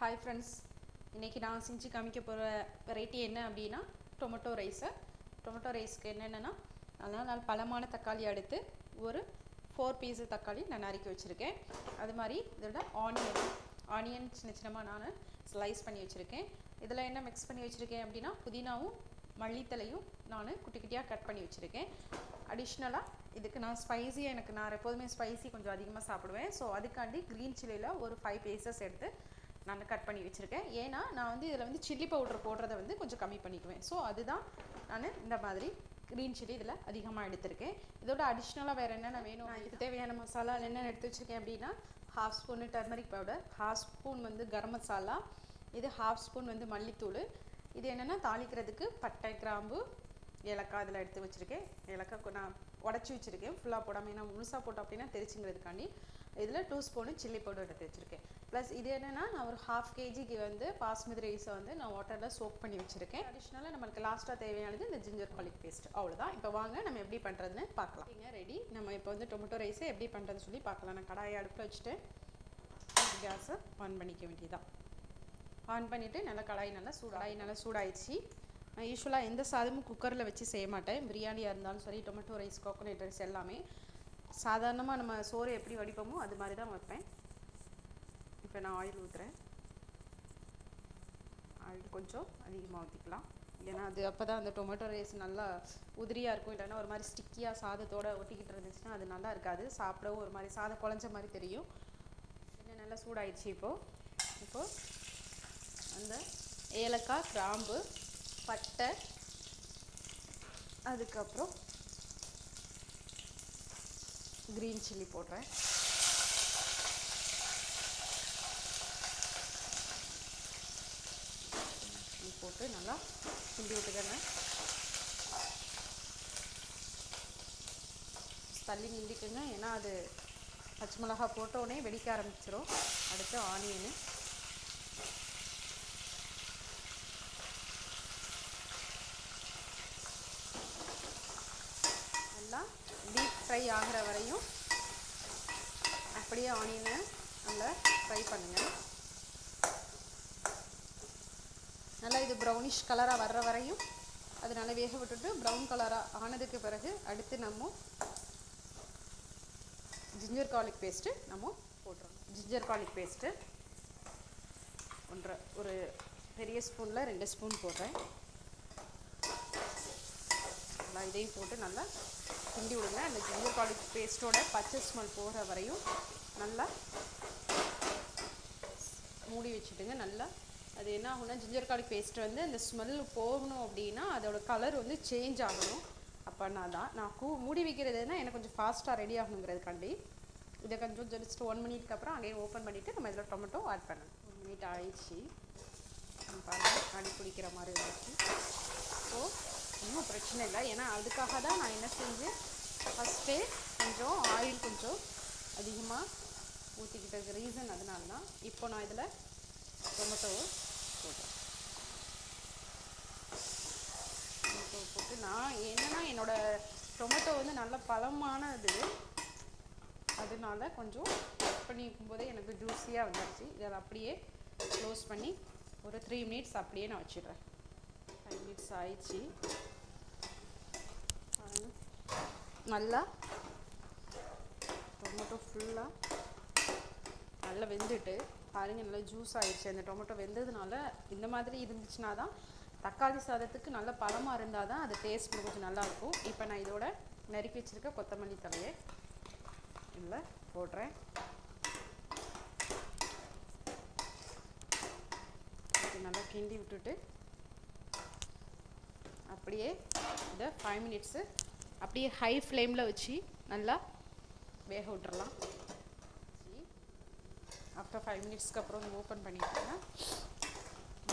Hi friends இன்றைக்கி நான் செஞ்சு காமிக்க போகிற வெரைட்டி என்ன அப்படின்னா டொமேட்டோ ரைஸு டொமேட்டோ ரைஸ்க்கு என்னென்னா அதனால் நல்ல பழமான தக்காளி எடுத்து ஒரு ஃபோர் பீஸு தக்காளி நான் நறுக்கி வச்சுருக்கேன். அது மாதிரி இதோட ஆனியன் ஆனியன் சின்ன சின்னமாக நான் ஸ்லைஸ் பண்ணி வச்சுருக்கேன். இதில் என்ன மிக்ஸ் பண்ணி வச்சுருக்கேன் அப்படின்னா புதினாவும் மல்லித்தலையும் நான் குட்டி குட்டியாக கட் பண்ணி வச்சுருக்கேன். அடிஷ்னலாக இதுக்கு நான் ஸ்பைஸியாக எனக்கு நான் எப்போதுமே ஸ்பைசி கொஞ்சம் அதிகமாக சாப்பிடுவேன். ஸோ அதுக்காண்டி க்ரீன் சில்லியில் ஒரு ஃபைவ் பீசஸ் எடுத்து நான் கட் பண்ணி வச்சுருக்கேன். ஏன்னா நான் வந்து இதில் வந்து சில்லி பவுடர் போடுறத வந்து கொஞ்சம் கம்மி பண்ணிக்குவேன். ஸோ அதுதான் நான் இந்த மாதிரி க்ரீன் சில்லி இதில் அதிகமாக எடுத்திருக்கேன். இதோட அடிஷ்னலாக வேறு என்னென்ன வேணும்? நான் இதுக்கு தேவையான மசாலா என்னென்ன எடுத்து வச்சுருக்கேன் அப்படின்னா half spoon turmeric powder half spoon வந்து கரம் மசாலா இது ஹாஃப் ஸ்பூன் வந்து மல்லித்தூள். இது என்னென்னா தாளிக்கிறதுக்கு பட்டை கிராம்பு ஏலக்காய் இதில் எடுத்து வச்சுருக்கேன். ஏலக்காய் நான் உடச்சி வச்சுருக்கேன். ஃபுல்லாக போடாமல் ஏன்னா முழுசாக போட்டோம் அப்படின்னா தெரிச்சுங்கிறதுக்காண்டி. இதில் டூ ஸ்பூனு சில்லி பவுடர் எடுத்து வச்சுருக்கேன். ப்ளஸ் இது என்னென்னா நான் ஒரு ஹாஃப் கேஜிக்கு வந்து பாஸ்மதி ரைஸை வந்து நான் வாட்டரில் சோக் பண்ணி வச்சுருக்கேன். அடிஷ்னலாக நம்மளுக்கு லாஸ்ட்டாக தேவையானது இந்த ஜிஞ்சர் காலிக் பேஸ்ட் அவ்வளோதான் இப்போ வாங்க நம்ம எப்படி பண்ணுறதுன்னு பார்க்கலாம். இங்கே ரெடி நம்ம இப்போ வந்து டொமேட்டோ ரைஸை எப்படி பண்ணுறதுன்னு சொல்லி பார்க்கலாம். நான் கடாயை அடுப்பில் வச்சுட்டு கேஸை ஆன் பண்ணிக்க வேண்டியதான் ஆன் பண்ணிவிட்டு நல்லா கடாய் நல்லா சூடாகி நல்லா சூடாயிடுச்சு. நான் யூஸ்வலாக எந்த சாதமும் குக்கரில் வச்சு செய்ய மாட்டேன். பிரியாணியாக இருந்தாலும் சரி டொமேட்டோ ரைஸ் கோகோனட் ரைஸ் எல்லாமே சாதாரணமாக நம்ம சோறு எப்படி வடிப்போமோ அது மாதிரி தான் வைப்பேன். இப்போ நான் ஆயில் ஊற்றுறேன் ஆயில் கொஞ்சம் அதிகமாக ஊற்றிக்கலாம் ஏன்னா அது அப்போ தான் அந்த டொமேட்டோ ரைஸ் நல்லா உதிரியாக இருக்கும். இல்லைன்னா ஒரு மாதிரி ஸ்டிக்கியாக சாதத்தோடு ஒட்டிக்கிட்டு இருந்துச்சுன்னா அது நல்லா இருக்காது. சாப்பிடவும் ஒரு மாதிரி சாதம் குழஞ்ச மாதிரி தெரியும். இன்னும் நல்லா சூடாயிடுச்சு இப்போது இப்போது அந்த ஏலக்காய் கிராம்பு பட்டை அதுக்கப்புறம் க்ரீன் சில்லி போடுறேன் போட்டு நல்லா கிண்டி விட்டுக்கிறேன் தள்ளி நிந்திக்குங்க ஏன்னா அது பச்சை மிளகா போட்டோடனே வெடிக்க ஆரம்பிச்சிடும் அடுத்து ஆனியனு. நல்லா டீப் ஃப்ரை ஆகிற வரையும் அப்படியே ஆனியனை நல்லா ஃப்ரை பண்ணுங்கள் நல்லா இது ப்ரௌனிஷ் கலராக வர்ற வரையும் அது நல்லா வேக விட்டுட்டு ப்ரௌன் கலராக ஆனதுக்கு பிறகு அடுத்து நம்ம ஜிஞ்சர் கார்லிக் பேஸ்ட்டு நம்ம போட்டுறோம் ஜிஞ்சர் கார்லிக் பேஸ்ட்டு ஒன்றரை ஒரு பெரிய ஸ்பூனில் ரெண்டு ஸ்பூன் போடுறேன். நல்லா இதையும் போட்டு நல்லா கிண்டி விடுங்க. அந்த ஜிஞ்சர் கார்லிக் பேஸ்ட்டோட பச்சை ஸ்மெல் போகிற வரையும் நல்லா மூடி வச்சுட்டுங்க. நல்லா அது என்ன ஆகும்னா ஜிஞ்சர் கார்லிக் பேஸ்ட் வந்து அந்த ஸ்மெல் போகணும் அப்படின்னா அதோட கலர் வந்து சேஞ்ச் ஆகணும். அப்போனா தான் நான் கூ மூடி வைக்கிறதுனா எனக்கு கொஞ்சம் ஃபாஸ்ட்டாக ரெடி ஆகணுங்கிறதுக்காண்டி. இதை கொஞ்சம் ஜஸ்ட் ஒன் மினிட்க்கு அப்புறம் அகைன் ஓப்பன் பண்ணிவிட்டு நம்ம இதில் டொமேட்டோ ஆட் பண்ணணும் ஒன் மினிட் ஆயிடுச்சு. பாருங்கள் அடி பிடிக்கிற மாதிரி இருந்துச்சு ஸோ ஒன்றும் பிரச்சனை இல்லை. ஏன்னா அதுக்காக தான் நான் என்ன செஞ்சேன் ஃபஸ்ட்டே கொஞ்சம் ஆயில் கொஞ்சம் அதிகமாக ஊற்றிக்கிட்டதுக்கு ரீசன் அதனால தான் இப்போ நான் இதில் டொமேட்டோவை போடுறேன் டொமேட்டோ போட்டு நான் என்னென்னா என்னோடய டொமேட்டோ வந்து நல்ல பழமானது. அதனால கொஞ்சம் கட் பண்ணிக்கும் போதே எனக்கு ஜூஸியாக வந்துடுச்சு இதை அப்படியே க்ளோஸ் பண்ணி ஒரு த்ரீ மினிட்ஸ் அப்படியே நான் வச்சிடுறேன். ஃபைவ் மினிட்ஸ் ஆயிடுச்சு. நல்லா. டொமேட்டோ ஃபுல்லாக நல்லா வெந்துட்டு பாருங்கள் நல்லா ஜூஸ் ஆகிடுச்சு அந்த டொமேட்டோ வெந்ததுனால இந்த மாதிரி இருந்துச்சுன்னா தான் தக்காளி சாதத்துக்கு நல்ல பழமாக இருந்தால் தான் அது டேஸ்ட் கொஞ்சம் நல்லாயிருக்கும் இப்போ நான் இதோட நறுக்கி வச்சுருக்க கொத்தமல்லி தலையை இதில் போடுறேன். நல்லா கிண்டி விட்டுட்டு அப்படியே இதை ஃபைவ் மினிட்ஸு அப்படியே ஹை ஃப்ளேமில் வச்சு நல்லா வேக விட்டுறலாம். ஆஃப்டர் ஃபைவ் மினிட்ஸ்க்கு அப்புறம் வந்து ஓப்பன் பண்ணிட்டோன்னா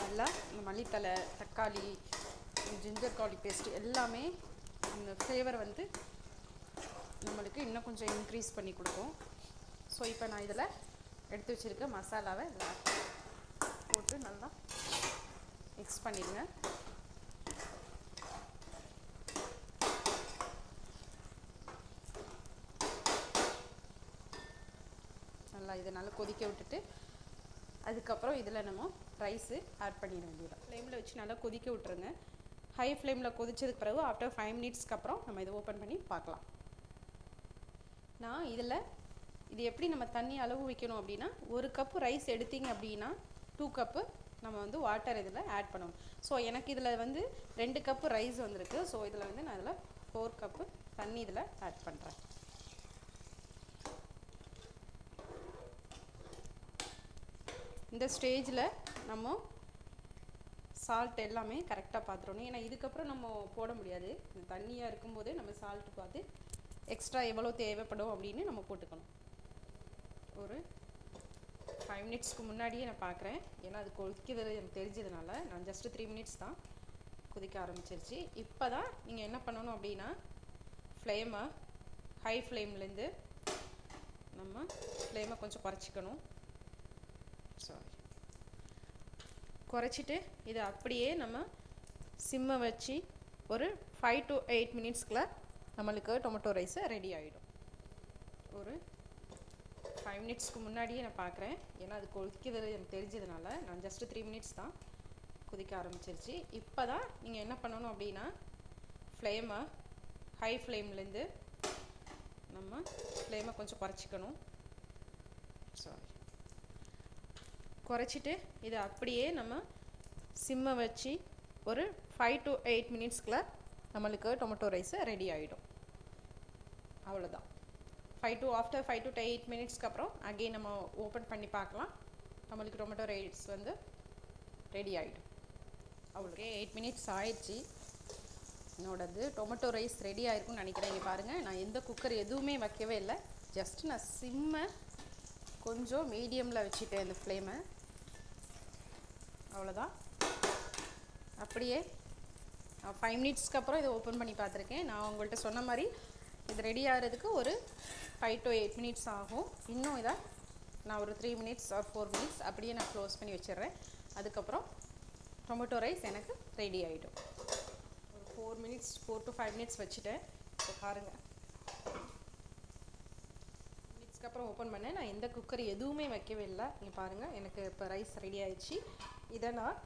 நல்லா இந்த மல்லித்தலை தக்காளி ஜிஞ்சர் காலி பேஸ்ட்டு எல்லாமே அந்த ஃப்ளேவர் வந்து நம்மளுக்கு இன்னும் கொஞ்சம் இன்க்ரீஸ் பண்ணி கொடுக்கும். ஸோ இப்போ நான் இதில் எடுத்து வச்சுருக்க மசாலாவை போட்டு நல்லா மிக்ஸ் பண்ணிடுங்க. நல்லா கொதிக்க விட்டுட்டு அதுக்கப்புறம் இதில் நம்ம ரைஸு ஆட் பண்ணிட வேண்டியது ஃப்ளேமில் வச்சு நல்லா கொதிக்க விட்ருங்க ஹை ஃப்ளேமில் கொதிச்சதுக்கு பிறகு ஆஃப்டர் ஃபைவ் மினிட்ஸ்க்கு அப்புறம் நம்ம இதை ஓப்பன் பண்ணி பார்க்கலாம். நான் இதில் இது எப்படி நம்ம தண்ணி அளவு வைக்கணும் அப்படின்னா ஒரு கப்பு ரைஸ் எடுத்தீங்க அப்படின்னா டூ கப்பு நம்ம வந்து வாட்டர் இதில் ஆட் பண்ணணும் ஸோ எனக்கு இதில் வந்து ரெண்டு கப்பு ரைஸ் வந்திருக்கு. ஸோ இதில் வந்து நான் இதில் ஃபோர் கப்பு தண்ணி இதில் ஆட் பண்ணுறேன் இந்த ஸ்டேஜில் நம்ம சால்ட் எல்லாமே கரெக்டாக பார்த்துடணும் ஏன்னா இதுக்கப்புறம் நம்ம போட முடியாது. இந்த தண்ணியாக இருக்கும்போது நம்ம சால்ட் பார்த்து எக்ஸ்ட்ரா எவ்வளோ தேவைப்படும் அப்படின்னு நம்ம போட்டுக்கணும். ஒரு ஃபைவ் மினிட்ஸ்க்கு முன்னாடியே நான் பார்க்குறேன் ஏன்னா அது கொதிக்கிறது எனக்கு தெரிஞ்சதுனால நான் ஜஸ்ட்டு த்ரீ மினிட்ஸ் தான் கொதிக்க ஆரம்பிச்சிருச்சு. இப்போ தான் நீங்கள் என்ன பண்ணணும் அப்படின்னா ஃப்ளேமை ஹை ஃப்ளேம்லேருந்து நம்ம ஃப்ளேமை கொஞ்சம் குறைச்சிக்கணும். சாரி குறைச்சிட்டு இதை அப்படியே நம்ம சிம்மை வச்சு ஒரு ஃபைவ் டு எயிட் மினிட்ஸ்க்குள்ள நம்மளுக்கு டொமேட்டோ ரைஸு ரெடி ஆகிடும் ஒரு ஃபைவ் மினிட்ஸ்க்கு முன்னாடியே நான் பார்க்குறேன். ஏன்னா அது கொதிக்கிறது எனக்கு தெரிஞ்சதுனால நான் ஜஸ்ட்டு த்ரீ மினிட்ஸ் தான் கொதிக்க ஆரம்பிச்சிருச்சு. இப்போ தான் நீங்கள் என்ன பண்ணணும் அப்படின்னா ஃப்ளேமை ஹை ஃப்ளேம்லேருந்து நம்ம ஃப்ளேமை கொஞ்சம் குறைச்சிக்கணும். சாரி குறைச்சிட்டு இதை அப்படியே நம்ம சிம்மை வச்சு ஒரு ஃபைவ் டு எயிட் மினிட்ஸ்க்குள்ள நம்மளுக்கு டொமேட்டோ ரைஸு ரெடி ஆகிடும் அவ்வளோதான் five to after five to eight மினிட்ஸ்க்கு அப்புறம் அகெயின் நம்ம ஓப்பன் பண்ணி பார்க்கலாம். நம்மளுக்கு டொமேட்டோ ரைஸ் வந்து ரெடி ஆகிடும் அவ்வளோக்கே எயிட் மினிட்ஸ் ஆயிடுச்சு. என்னோடது டொமேட்டோ ரைஸ் ரெடி ஆகிருக்குன்னு நினைக்கிறேன். இங்கே பாருங்கள் நான் எந்த குக்கர் எதுவுமே வைக்கவே இல்லை. ஜஸ்ட் நான் சிம்மை கொஞ்சம் மீடியமில் வச்சுட்டேன் இந்த ஃப்ளேமை அவ்வளோதான் அப்படியே ஃபைவ் மினிட்ஸ்க்கு அப்புறம் இதை ஓப்பன் பண்ணி பார்த்துருக்கேன். நான் உங்கள்கிட்ட சொன்ன மாதிரி இது ரெடி ஆகிறதுக்கு ஒரு ஃபைவ் டு எயிட் மினிட்ஸ் ஆகும். இன்னும் இதை நான் ஒரு three minutes or four minutes அப்படியே நான் க்ளோஸ் பண்ணி வச்சிடுறேன். அதுக்கப்புறம் டொமேட்டோ ரைஸ் எனக்கு ரெடி ஆகிடும் ஒரு four minutes four to five minutes வச்சுட்டேன். இப்போ பாருங்கள் அதுக்கப்புறம் ஓப்பன் பண்ணேன். நான் எந்த குக்கர் எதுவுமே வைக்கவே இல்லை. நீங்கள் பாருங்கள் எனக்கு இப்போ ரைஸ் ரெடி ஆயிடுச்சு. இதை நான்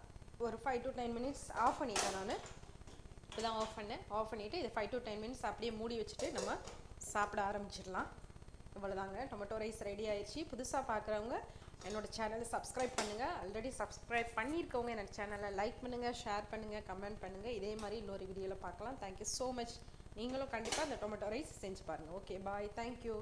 ஒரு five to ten minutes off பண்ணிட்டேன் நான். இப்போ தான் ஆஃப் பண்ணேன். ஆஃப் பண்ணிவிட்டு இதை ஃபைவ் டு டென் மினிட்ஸ் அப்படியே மூடி வச்சுட்டு நம்ம சாப்பிட ஆரம்பிச்சிடலாம். இவ்வளோதாங்க டொமேட்டோ ரைஸ் ரெடி ஆயிடுச்சு. புதுசாக பார்க்குறவங்க என்னோடய சேனலை சப்ஸ்கிரைப் பண்ணுங்கள் ஆல்ரெடி சப்ஸ்கிரைப் பண்ணியிருக்கவங்க என்னோடய சேனலை லைக் பண்ணுங்கள் ஷேர் பண்ணுங்கள் கமெண்ட் பண்ணுங்கள் இதே மாதிரி இன்னொரு வீடியோவில் பார்க்கலாம். தேங்க்யூ ஸோ மச் நீங்களும் கண்டிப்பாக அந்த டொமேட்டோ ரைஸ் செஞ்சு பாருங்கள் ஓகே பாய் தேங்க்யூ